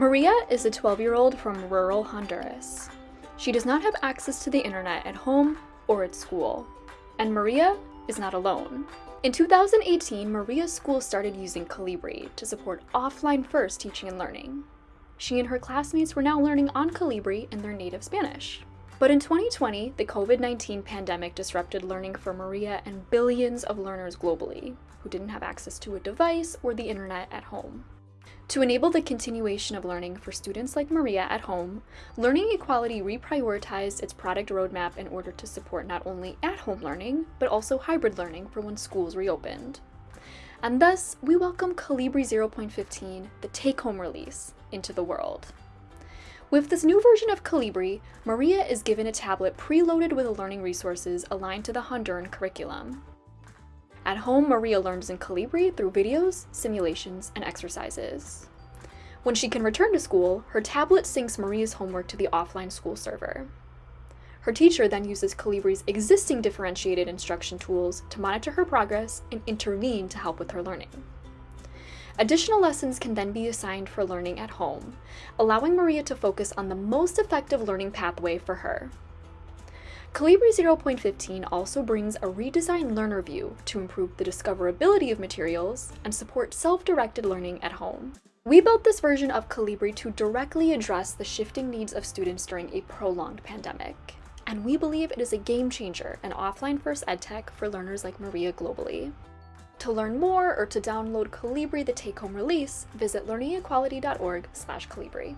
Maria is a 12-year-old from rural Honduras. She does not have access to the internet at home or at school. And Maria is not alone. In 2018, Maria's school started using Kolibri to support offline first teaching and learning. She and her classmates were now learning on Kolibri in their native Spanish. But in 2020, the COVID-19 pandemic disrupted learning for Maria and billions of learners globally who didn't have access to a device or the internet at home. To enable the continuation of learning for students like Maria at home, Learning Equality reprioritized its product roadmap in order to support not only at-home learning, but also hybrid learning for when schools reopened. And thus, we welcome Kolibri 0.15, the take-home release, into the world. With this new version of Kolibri, Maria is given a tablet preloaded with learning resources aligned to the Honduran curriculum. At home, Maria learns in Kolibri through videos, simulations, and exercises. When she can return to school, her tablet syncs Maria's homework to the offline school server. Her teacher then uses Kolibri's existing differentiated instruction tools to monitor her progress and intervene to help with her learning. Additional lessons can then be assigned for learning at home, allowing Maria to focus on the most effective learning pathway for her. Kolibri 0.15 also brings a redesigned learner view to improve the discoverability of materials and support self-directed learning at home. We built this version of Kolibri to directly address the shifting needs of students during a prolonged pandemic. And we believe it is a game changer in offline-first edtech for learners like Maria globally. To learn more or to download Kolibri the take-home release, visit learningequality.org slash Kolibri.